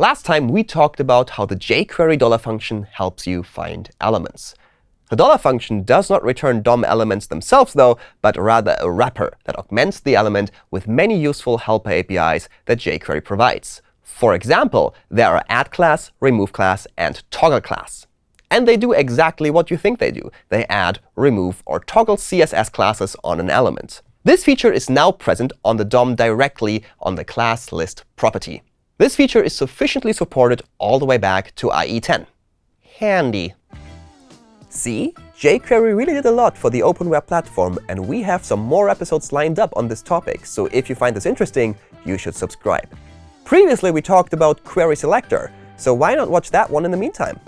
Last time, we talked about how the jQuery dollar function helps you find elements. The dollar function does not return DOM elements themselves, though, but rather a wrapper that augments the element with many useful helper APIs that jQuery provides. For example, there are add class, remove class, and toggle class. And they do exactly what you think they do. They add, remove, or toggle CSS classes on an element. This feature is now present on the DOM directly on the class list property. This feature is sufficiently supported all the way back to IE10. Handy. See? jQuery really did a lot for the open web platform, and we have some more episodes lined up on this topic. So if you find this interesting, you should subscribe. Previously, we talked about Query Selector, so why not watch that one in the meantime?